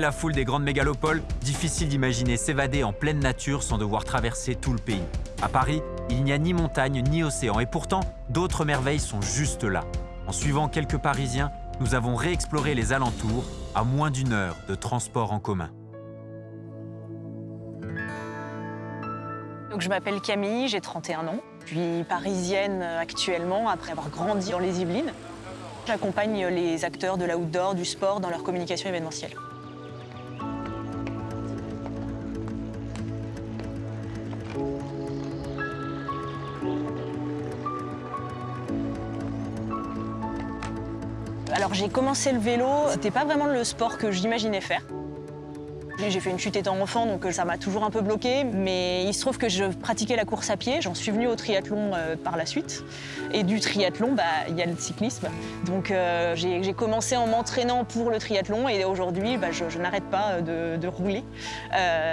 la foule des grandes mégalopoles, difficile d'imaginer s'évader en pleine nature sans devoir traverser tout le pays. À Paris, il n'y a ni montagne ni océan et pourtant, d'autres merveilles sont juste là. En suivant quelques Parisiens, nous avons réexploré les alentours à moins d'une heure de transport en commun. Donc, je m'appelle Camille, j'ai 31 ans. Je suis parisienne actuellement après avoir grandi dans les Yvelines. J'accompagne les acteurs de l'outdoor, du sport dans leur communication événementielle. J'ai commencé le vélo, c'était pas vraiment le sport que j'imaginais faire. J'ai fait une chute étant enfant, donc euh, ça m'a toujours un peu bloqué. Mais il se trouve que je pratiquais la course à pied. J'en suis venue au triathlon euh, par la suite. Et du triathlon, bah, il y a le cyclisme. Donc euh, j'ai commencé en m'entraînant pour le triathlon. Et aujourd'hui, bah, je, n'arrête pas de, rouler.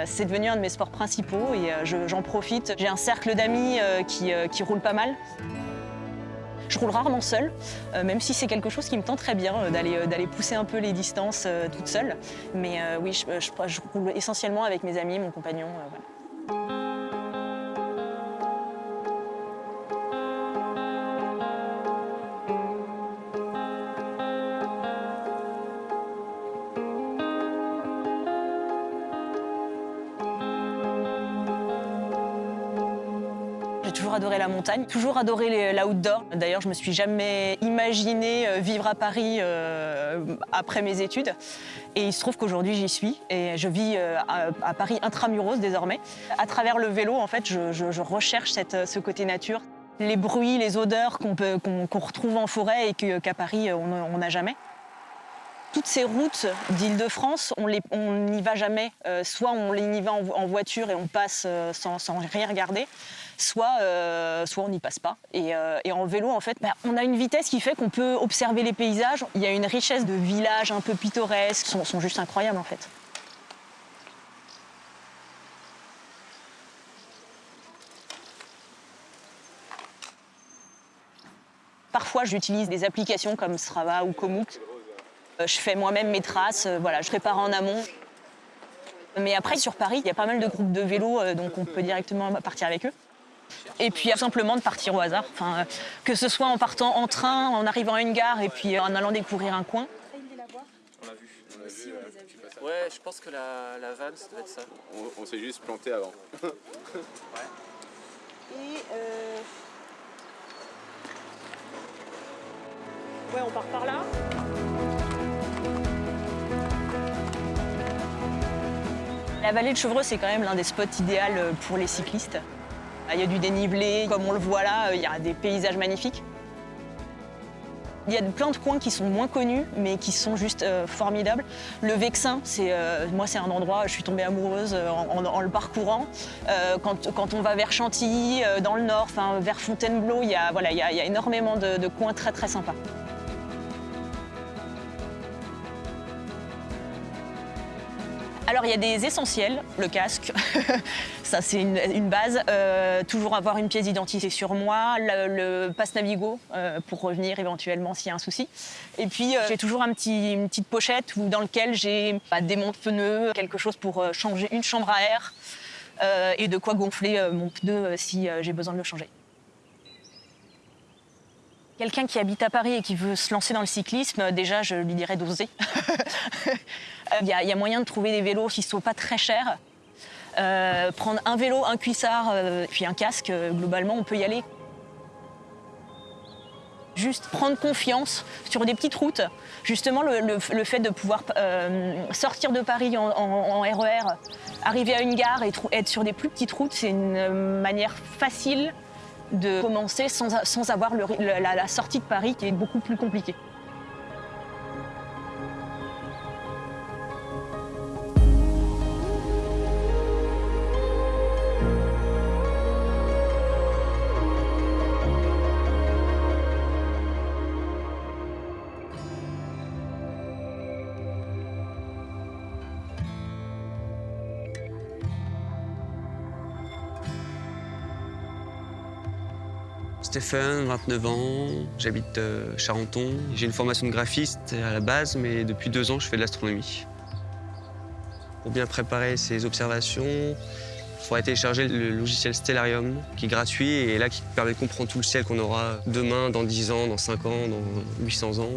C'est devenu un de mes sports principaux et j'en profite. J'ai un cercle d'amis qui, qui roule pas mal. Je roule rarement seule, euh, même si c'est quelque chose qui me tente très bien, euh, euh, d'aller pousser un peu les distances toute seule. Mais oui, je, roule essentiellement avec mes amis, mon compagnon. Montagne, toujours adoré l'outdoor. D'ailleurs, je me suis jamais imaginé euh, vivre à Paris euh, après mes études. Et il se trouve qu'aujourd'hui, j'y suis. Et je vis euh, à, Paris intramuros désormais. À travers le vélo, en fait, je, recherche ce côté nature. Les bruits, les odeurs qu'on retrouve en forêt et qu'à Paris, on n'a jamais. Toutes ces routes d'Île-de-France, on n'y va jamais. soit on y va en, voiture et on passe sans rien regarder, soit, euh, soit on n'y passe pas. Euh, et, en vélo, en fait, bah, on a une vitesse qui fait qu'on peut observer les paysages. Il y a une richesse de villages un peu pittoresques, sont, sont juste incroyables en fait. Parfois, j'utilise des applications comme Strava ou Komoot. Euh, je fais moi-même mes traces, voilà, je prépare en amont. Mais après, sur Paris, il y a pas mal de groupes de vélos, donc on peut directement partir avec eux. Et puis simplement de partir au hasard, enfin, que ce soit en partant en train, en arrivant à une gare et puis en allant découvrir un coin. On l'a vu. Ouais, je pense que la, la vanne, ça doit être ça. On, s'est juste planté avant. ouais. Et euh... Ouais, on part par là. La vallée de Chevreux, c'est quand même l'un des spots idéaux pour les cyclistes. Il y a du dénivelé, comme on le voit là, il y a des paysages magnifiques. Il y a plein de coins qui sont moins connus, mais qui sont juste euh, formidables. Le Vexin, euh, moi c'est un endroit, je suis tombée amoureuse euh, en, le parcourant. Quand, on va vers Chantilly, dans le nord, vers Fontainebleau, il y a, voilà, il y a, énormément de, de coins très très sympas. Alors il y a des essentiels, le casque, ça c'est une, base. Euh, toujours avoir une pièce d'identité sur moi, le, passe Navigo euh, pour revenir éventuellement s'il y a un souci. Et puis euh, j'ai toujours un petit, une petite pochette dans laquelle j'ai bah, des montes pneus, quelque chose pour changer une chambre à air et de quoi gonfler mon pneu si j'ai besoin de le changer. Quelqu'un qui habite à Paris et qui veut se lancer dans le cyclisme, déjà, je lui dirais d'oser. Il y, a moyen de trouver des vélos qui ne sont pas très chers. Euh, prendre un vélo, un cuissard, euh, puis un casque, euh, globalement, on peut y aller. Juste prendre confiance sur des petites routes. Justement, le, fait de pouvoir sortir de Paris en, RER, e arriver à une gare et être sur des plus petites routes, c'est une manière facile de commencer sans, avoir la sortie de Paris qui est beaucoup plus compliquée. Stéphane, 29 ans, j'habite euh, Charenton. J'ai une formation de graphiste à la base, mais depuis deux ans, je fais de l'astronomie. Pour bien préparer ces observations, il faudrait télécharger le logiciel Stellarium, qui est gratuit et là qui permet de comprendre tout le ciel qu'on aura demain, dans 10 ans, dans 5 ans, dans 800 ans.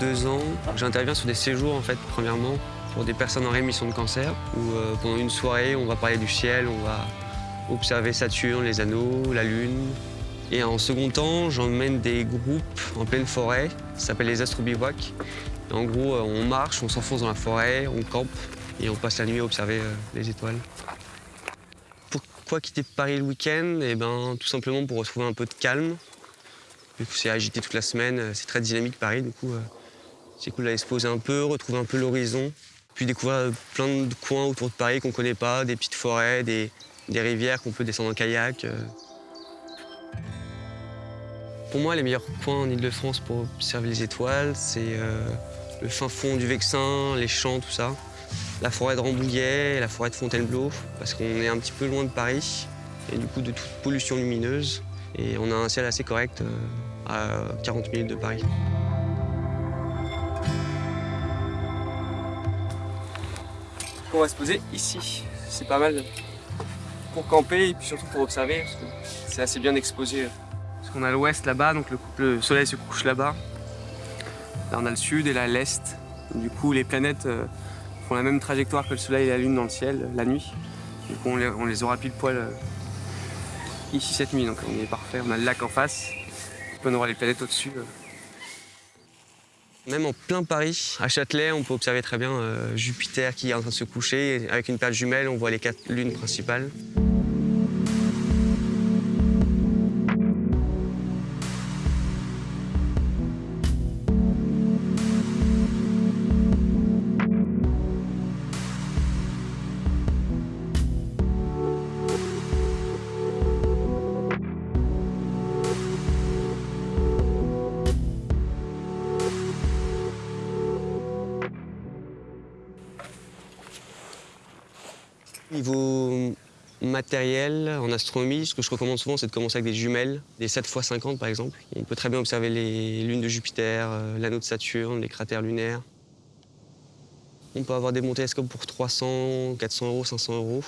Deux ans, j'interviens sur des séjours en fait, premièrement, pour des personnes en rémission de cancer, où euh, pendant une soirée, on va parler du ciel, on va observer Saturne, les anneaux, la Lune. Et en second temps, j'emmène des groupes en pleine forêt, ça s'appelle les astrobivouacs. En gros, euh, on marche, on s'enfonce dans la forêt, on campe et on passe la nuit à observer euh, les étoiles. Pourquoi quitter Paris le week-end? Eh ben, tout simplement pour retrouver un peu de calme. Du coup, c'est agité toute la semaine, c'est très dynamique Paris, du coup, c'est cool d'aller se un peu, retrouver un peu l'horizon. Puis découvrir plein de coins autour de Paris qu'on ne connaît pas, des petites forêts, des, rivières qu'on peut descendre en kayak. Euh. Pour moi, les meilleurs coins en Ile-de-France pour observer les étoiles, c'est euh, le fin fond du Vexin, les champs, tout ça. La forêt de Rambouillet, la forêt de Fontainebleau, parce qu'on est un petit peu loin de Paris et du coup de toute pollution lumineuse. Et on a un ciel assez correct euh, à 40 minutes de Paris. On va se poser ici. C'est pas mal pour camper et puis surtout pour observer parce que c'est assez bien exposé. Parce qu'on a l'ouest là-bas, donc le, soleil se couche là-bas. Là on a le sud et là l'est. Du coup les planètes euh, font la même trajectoire que le soleil et la lune dans le ciel la nuit. Du coup on les, aura pile poil euh, ici cette nuit, donc on est parfait. On a le lac en face, on aura les planètes au-dessus. Même en plein Paris, à Châtelet, on peut observer très bien euh, Jupiter qui est en train de se coucher. Avec une paire jumelle, on voit les quatre lunes principales. Niveau matériel, en astronomie, ce que je recommande souvent, c'est de commencer avec des jumelles, des 7 x 50 par exemple. On peut très bien observer les lunes de Jupiter, euh, l'anneau de Saturne, les cratères lunaires. On peut avoir des bons télescopes pour 300, 400 euros, 500 euros.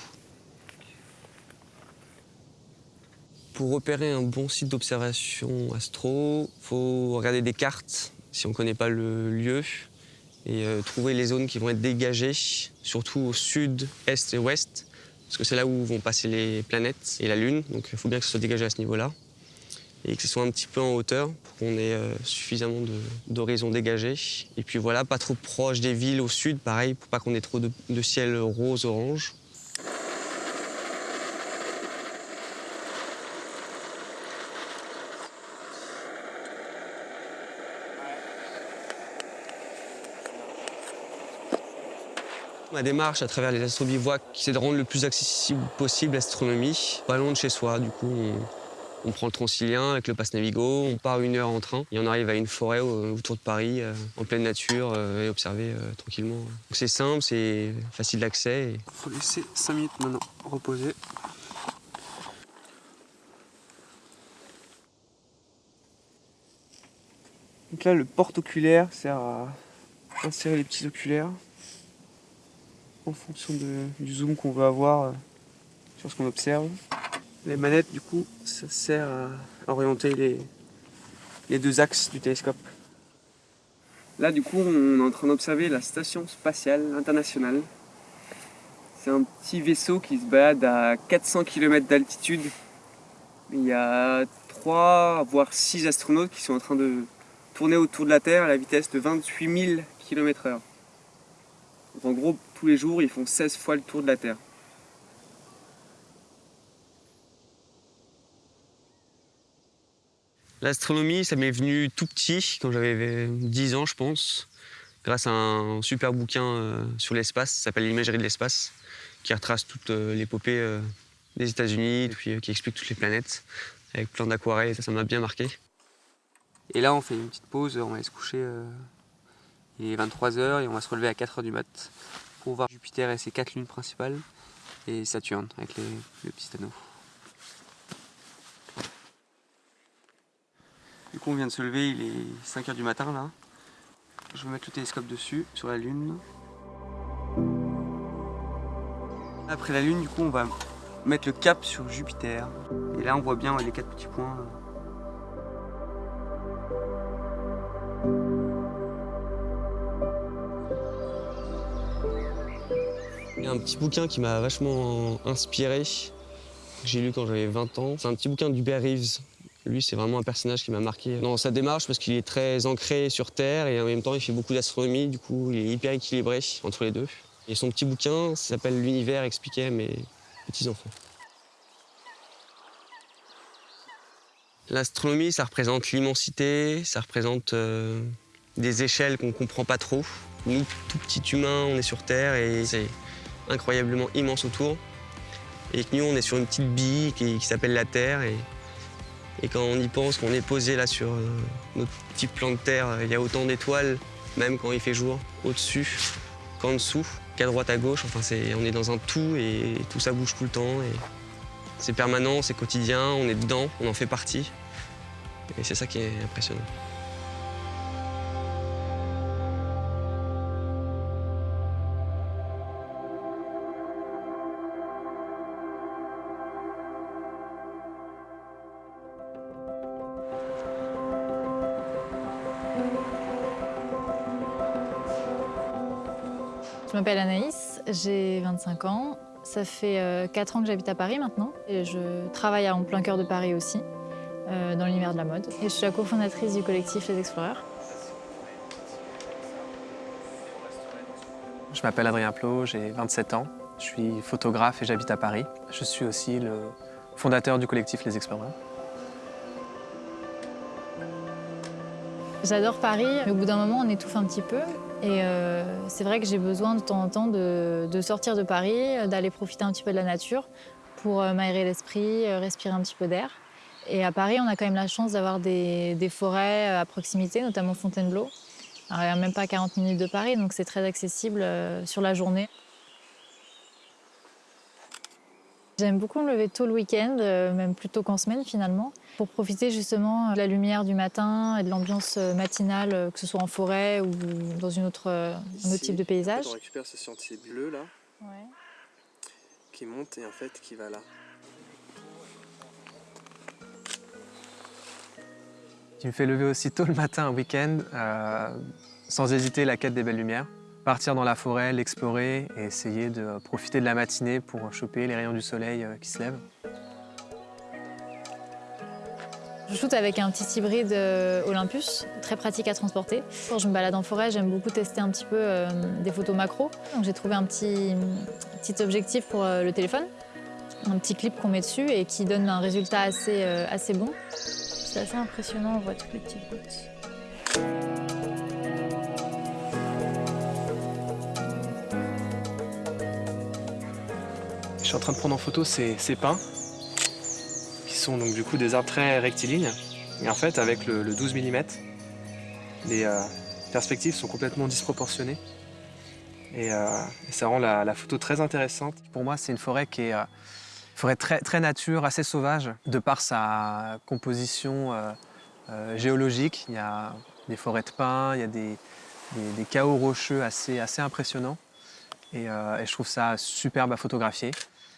Pour repérer un bon site d'observation astro, faut regarder des cartes si on ne connaît pas le lieu et euh, trouver les zones qui vont être dégagées, surtout au sud, est et ouest, parce que c'est là où vont passer les planètes et la Lune, donc il faut bien que ce soit dégagé à ce niveau-là, et que ce soit un petit peu en hauteur pour qu'on ait euh, suffisamment d'horizons dégagés. Et puis voilà, pas trop proche des villes au sud, pareil, pour pas qu'on ait trop de, de ciel rose-orange. Ma démarche à travers les astrobivouacs, c'est de rendre le plus accessible possible l'astronomie, pas loin de chez soi. Du coup, on, prend le Transilien avec le passe Navigo, on part une heure en train et on arrive à une forêt autour de Paris, euh, en pleine nature, euh, et observer euh, tranquillement. C'est simple, c'est facile d'accès. Il faut laisser 5 minutes maintenant reposer. Donc là, le porte-oculaire sert à insérer les petits oculaires en fonction du zoom qu'on veut avoir euh, sur ce qu'on observe. Les manettes, du coup, ça sert à orienter les, deux axes du télescope. Là, du coup, on est en train d'observer la Station Spatiale Internationale. C'est un petit vaisseau qui se balade à 400 km d'altitude. Il y a 3 voire 6 astronautes qui sont en train de tourner autour de la Terre à la vitesse de 28 000 km h en gros, tous les jours, ils font 16 fois le tour de la Terre. L'astronomie, ça m'est venu tout petit, quand j'avais 10 ans, je pense, grâce à un super bouquin euh, sur l'espace, ça s'appelle L'imagerie de l'espace, qui retrace toute euh, l'épopée euh, des États-Unis, puis qui explique toutes les planètes, avec plein d'aquarelles, ça, ça m'a bien marqué. Et là, on fait une petite pause, on va aller se coucher il est 23h et on va se relever à 4h du mat pour voir Jupiter et ses quatre lunes principales. et Saturne avec les, le petit anneau. Du coup on vient de se lever, il est 5h du matin là. Je vais mettre le télescope dessus, sur la Lune. Après la Lune, du coup, on va mettre le cap sur Jupiter. Et là, on voit bien les quatre petits points. Un petit bouquin qui m'a vachement inspiré, que j'ai lu quand j'avais 20 ans. C'est un petit bouquin d'Hubert Reeves. Lui, c'est vraiment un personnage qui m'a marqué dans sa démarche parce qu'il est très ancré sur Terre et en même temps, il fait beaucoup d'astronomie. Du coup, il est hyper équilibré entre les deux. Et son petit bouquin s'appelle L'univers expliqué à mes petits-enfants. L'astronomie, ça représente l'immensité, ça représente euh, des échelles qu'on ne comprend pas trop. Nous, tout petits humains, on est sur Terre et c'est incroyablement immense autour. Et que nous, on est sur une petite bille qui, s'appelle la Terre. Et, et, quand on y pense, qu'on est posé là sur euh, notre petit plan de Terre, il y a autant d'étoiles, même quand il fait jour, au-dessus qu'en dessous, qu'à droite, à gauche. Enfin, est, on est dans un tout et tout ça bouge tout le temps. Et c'est permanent, c'est quotidien, on est dedans, on en fait partie. Et c'est ça qui est impressionnant. Je m'appelle Anaïs, j'ai 25 ans. Ça fait 4 ans que j'habite à Paris maintenant. Et je travaille en plein cœur de Paris aussi, euh, dans l'univers de la mode. Et je suis la cofondatrice du collectif Les Exploreurs. Je m'appelle Adrien Plot, j'ai 27 ans. Je suis photographe et j'habite à Paris. Je suis aussi le fondateur du collectif Les Exploreurs. J'adore Paris, mais au bout d'un moment, on étouffe un petit peu. Et euh, c'est vrai que j'ai besoin de temps en temps de, sortir de Paris, d'aller profiter un petit peu de la nature pour euh, m'aérer l'esprit, euh, respirer un petit peu d'air. Et à Paris, on a quand même la chance d'avoir des, forêts à proximité, notamment Fontainebleau. Alors, il n'y a même pas 40 minutes de Paris, donc c'est très accessible sur la journée. J'aime beaucoup me lever tôt le week-end, euh, même plutôt qu'en semaine finalement, pour profiter justement de la lumière du matin et de l'ambiance euh, matinale, euh, que ce soit en forêt ou dans une autre, un autre type de paysage. on récupère ce sentier bleu là, ouais. qui monte et en fait qui va là. Qui me fait lever aussi tôt le matin un week-end, euh, sans hésiter la quête des belles lumières partir dans la forêt, l'explorer et essayer de profiter de la matinée pour choper les rayons du soleil qui se lèvent. Je shoote avec un petit hybride Olympus, très pratique à transporter. Quand je me balade en forêt, j'aime beaucoup tester un petit peu euh, des photos macro. Donc j'ai trouvé un petit, petit objectif pour euh, le téléphone, un petit clip qu'on met dessus et qui donne un résultat assez, euh, assez bon. C'est assez impressionnant, on voit toutes les petites gouttes. Suis en train de prendre en photo ces, pins, qui sont donc du coup des arbres très rectilignes. Et en fait, avec le, le 12 mm, les euh, perspectives sont complètement disproportionnées. Et, euh, ça rend la, photo très intéressante. Pour moi, c'est une forêt qui est euh, forêt très, très nature, assez sauvage, de par sa composition géologique. Il y a des forêts de pins, il y a des, chaos rocheux assez, assez impressionnants. Et, je trouve ça superbe à photographier.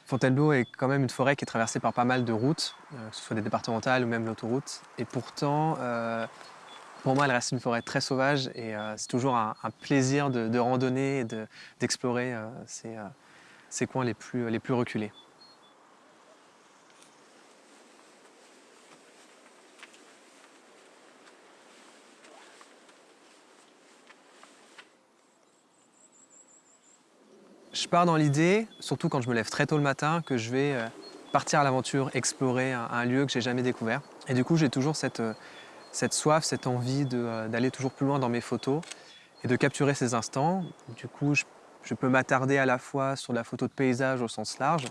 Fontainebleau est quand même une forêt qui est traversée par pas mal de routes, euh, que ce soit des départementales ou même l'autoroute. Et pourtant, euh, pour moi, elle reste une forêt très sauvage et euh, c'est toujours un, plaisir de, randonner et d'explorer de, ces, coins les plus reculés. Pars dans l'idée, surtout quand je me lève très tôt le matin, que je vais partir à l'aventure, explorer un, lieu que j'ai jamais découvert. Et du coup, j'ai toujours cette, cette soif, cette envie d'aller toujours plus loin dans mes photos et de capturer ces instants. Du coup, je, je peux m'attarder à la fois sur la photo de paysage au sens large,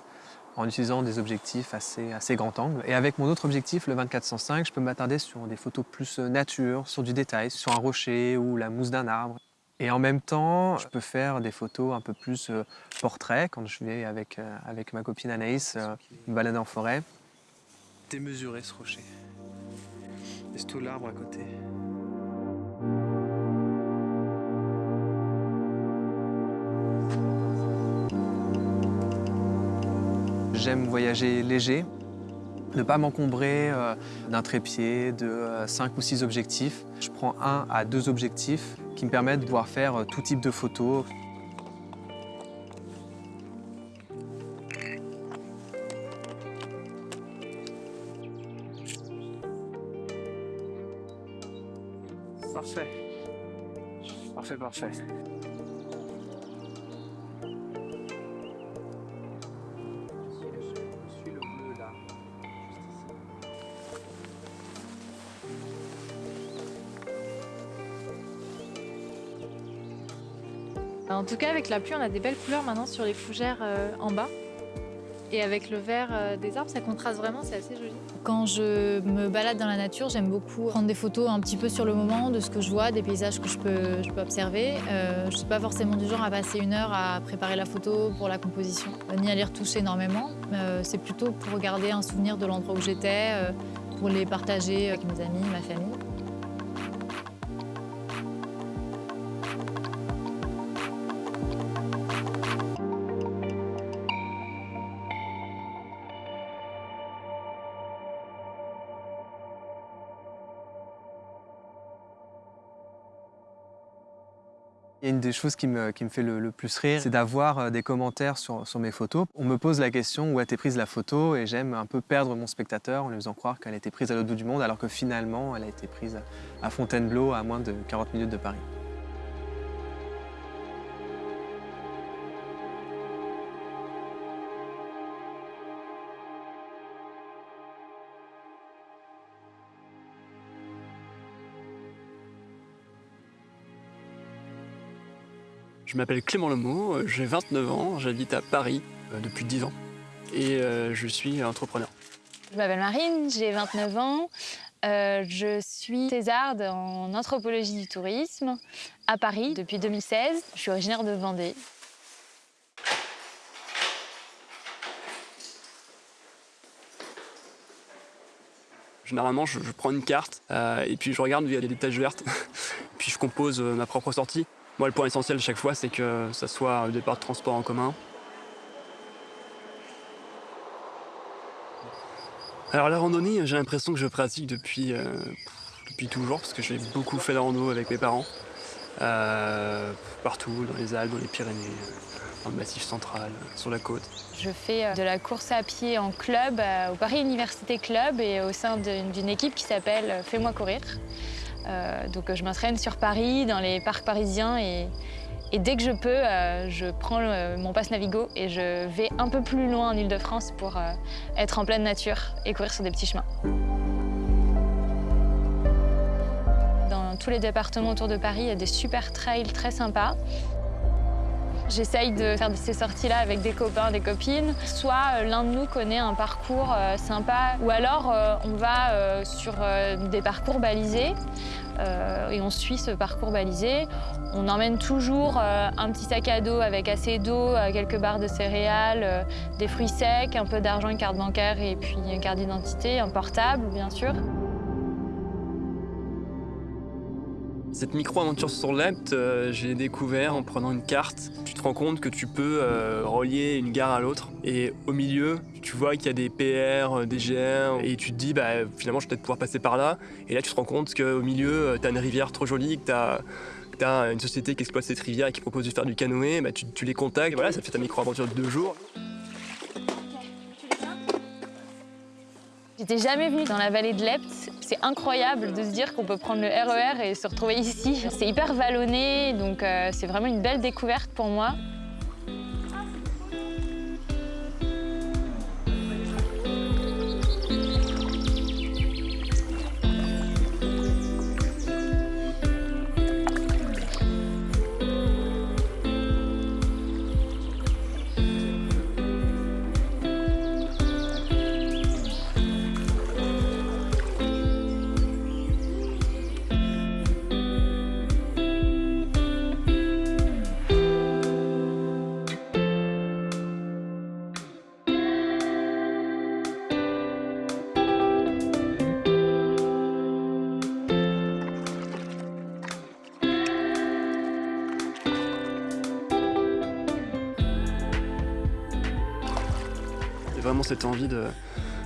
en utilisant des objectifs assez, assez grand angle. Et avec mon autre objectif, le 2405, je peux m'attarder sur des photos plus nature, sur du détail, sur un rocher ou la mousse d'un arbre. Et en même temps, je peux faire des photos un peu plus euh, portrait quand je vais avec, euh, avec ma copine Anaïs euh, me balader en forêt. Démesurer ce rocher. C'est tout l'arbre à côté. J'aime voyager léger, ne pas m'encombrer euh, d'un trépied, de 5 ou 6 objectifs. Je prends un à deux objectifs qui me permettent de pouvoir faire euh, tout type de photos. En tout cas, avec la pluie, on a des belles couleurs maintenant sur les fougères euh, en bas. Et avec le vert euh, des arbres, ça contraste vraiment, c'est assez joli. Quand je me balade dans la nature, j'aime beaucoup prendre des photos un petit peu sur le moment de ce que je vois, des paysages que je peux, observer. Euh, je ne suis pas forcément du genre à passer une heure à préparer la photo pour la composition, ni à les retoucher énormément. c'est plutôt pour garder un souvenir de l'endroit où j'étais, pour les partager avec mes amis, ma famille. Des choses qui me, qui me fait le, le plus rire, c'est d'avoir euh, des commentaires sur, sur mes photos. On me pose la question où a été prise la photo? Et j'aime un peu perdre mon spectateur en lui faisant croire qu'elle a été prise à l'autre bout du monde alors que finalement elle a été prise à Fontainebleau à moins de 40 minutes de Paris. Je m'appelle Clément Lemeau, euh, j'ai 29 ans, j'habite à Paris euh, depuis 10 ans et euh, je suis entrepreneur. Je m'appelle Marine, j'ai 29 ans. Euh, je suis thésarde en anthropologie du tourisme à Paris depuis 2016. Je suis originaire de Vendée. Généralement, je, je prends une carte euh, et puis je regarde où il y a des taches vertes, puis je compose ma propre sortie. Moi, le point essentiel chaque fois, c'est que ça soit un départ de transport en commun. Alors la randonnée, j'ai l'impression que je pratique depuis, euh, depuis toujours, parce que j'ai beaucoup fait de rando avec mes parents. Euh, partout, dans les Alpes, dans les Pyrénées, dans le Massif central, sur la côte. Je fais euh, de la course à pied en club au Paris Université Club et au sein d'une équipe qui s'appelle Fais-moi courir. Euh, donc je m'entraîne sur Paris, dans les parcs parisiens et, dès que je peux, euh, je prends mon passe Navigo et je vais un peu plus loin en Ile-de-France pour euh, être en pleine nature et courir sur des petits chemins. Dans tous les départements autour de Paris, il y a des super trails très sympas. J'essaye de faire ces sorties-là avec des copains, des copines. Soit euh, l'un de nous connaît un parcours euh, sympa, ou alors euh, on va sur des parcours balisés et on suit ce parcours balisé. On emmène toujours un petit sac à dos avec assez d'eau, quelques barres de céréales, des fruits secs, un peu d'argent, une carte bancaire et puis une carte d'identité, un portable bien sûr. Cette micro-aventure sur l'Epte, euh, j'ai découvert en prenant une carte. Tu te rends compte que tu peux euh, relier une gare à l'autre. Et au milieu, tu vois qu'il y a des PR, euh, des GR, et tu te dis, bah, finalement, je vais peut-être pouvoir passer par là. Et là, tu te rends compte qu'au milieu, tu as une rivière trop jolie, que tu as, une société qui exploite cette rivière et qui propose de faire du canoë. Bah, tu, les contacts, et voilà, ça fait ta micro-aventure de deux jours. J'étais jamais venue dans la vallée de l'Epte. C'est incroyable de se dire qu'on peut prendre le RER et se retrouver ici. C'est hyper vallonné, donc euh, c'est vraiment une belle découverte pour moi. Vraiment cette envie de,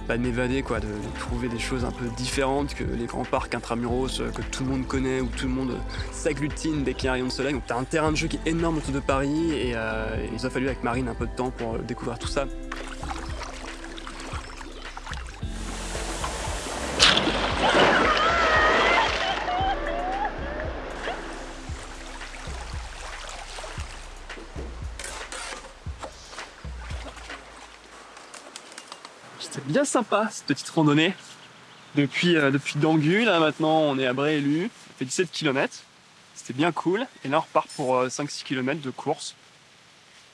bah, de m'évader, quoi, de, trouver des choses un peu différentes que les grands parcs intramuros euh, que tout le monde connaît, où tout le monde s'agglutine dès qu'il y a un rayon de soleil. Donc t'as un terrain de jeu qui est énorme autour de Paris et, euh, il nous a fallu avec Marine un peu de temps pour euh, découvrir tout ça. Bien sympa cette petite randonnée. Depuis, euh, depuis Dangu, là maintenant on est à Bréélu, on fait 17 km. C'était bien cool. Et là on repart pour euh, 5-6 km de course.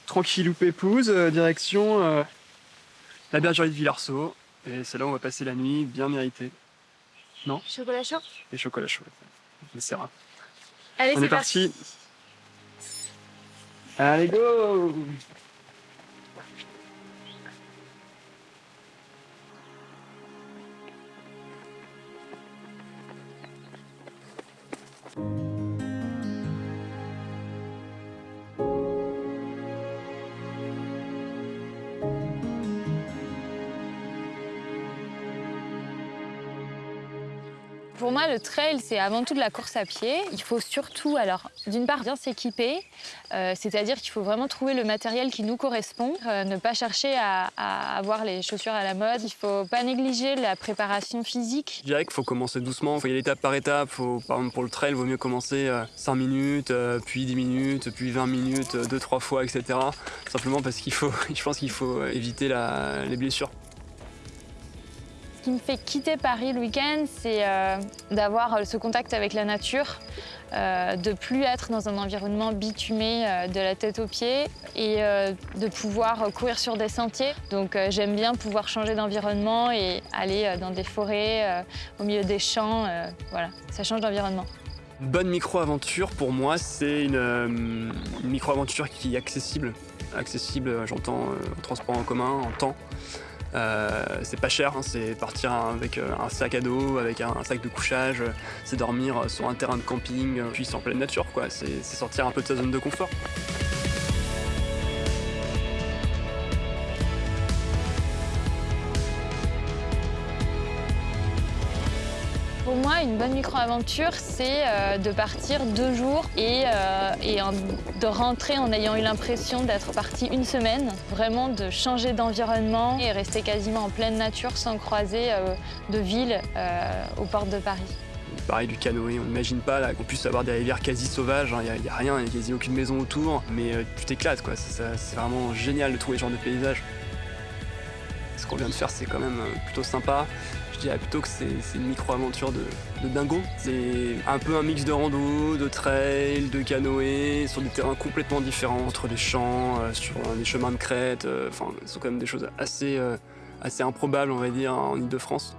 Tranquillou pépouze, euh, direction euh, la bergerie de Villarceau. Et c'est là où on va passer la nuit, bien mérité. Non? Chocolat chaud? Et chocolat chaud. On essaiera. Allez, On est parti. Allez go Thank you. Le trail, c'est avant tout de la course à pied. Il faut surtout, alors, d'une part, bien s'équiper, euh, c'est-à-dire qu'il faut vraiment trouver le matériel qui nous correspond, euh, ne pas chercher à, avoir les chaussures à la mode. Il faut pas négliger la préparation physique. Je dirais qu'il faut commencer doucement, il faut y aller étape par étape. Par exemple, pour le trail, il vaut mieux commencer euh, 5 minutes, euh, puis 10 minutes, puis 20 minutes, 2-3 fois, etc. Simplement parce qu'il faut, je pense qu'il faut éviter les blessures. Ce qui me fait quitter Paris le week-end, c'est euh, d'avoir euh, ce contact avec la nature, euh, de plus être dans un environnement bitumé euh, de la tête aux pieds et de pouvoir courir sur des sentiers. Donc j'aime bien pouvoir changer d'environnement et aller dans des forêts, au milieu des champs. voilà, ça change d'environnement. Bonne micro-aventure, pour moi, c'est une, une micro-aventure qui est accessible. Accessible, j'entends, en transport en commun, en temps. Euh, c'est pas cher, hein, c'est partir avec euh, un sac à dos, avec un, sac de couchage, euh, c'est dormir sur un terrain de camping, puis en pleine nature, c'est sortir un peu de sa zone de confort. Une bonne micro-aventure, c'est euh, de partir deux jours et, euh, de rentrer en ayant eu l'impression d'être parti une semaine. Vraiment de changer d'environnement et rester quasiment en pleine nature sans croiser euh, de ville aux portes de Paris. Pareil du canoë, on n'imagine pas qu'on puisse avoir des rivières quasi sauvages, il n'y a, rien, il n'y a quasi aucune maison autour, mais tu t'éclates quoi, c'est vraiment génial de trouver ce genre de paysage. Ce qu'on vient de faire c'est quand même plutôt sympa, plutôt que c'est une micro-aventure de, dingo. C'est un peu un mix de rando, de trail, de canoë, sur des terrains complètement différents, entre les champs, euh, sur des chemins de crête, euh, enfin ce sont quand même des choses assez, euh, assez improbables on va dire en Ile-de-France.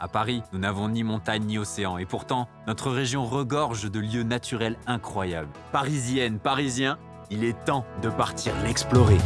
À Paris, nous n'avons ni montagne ni océan, et pourtant, notre région regorge de lieux naturels incroyables. Parisienne, Parisien, il est temps de partir l'explorer.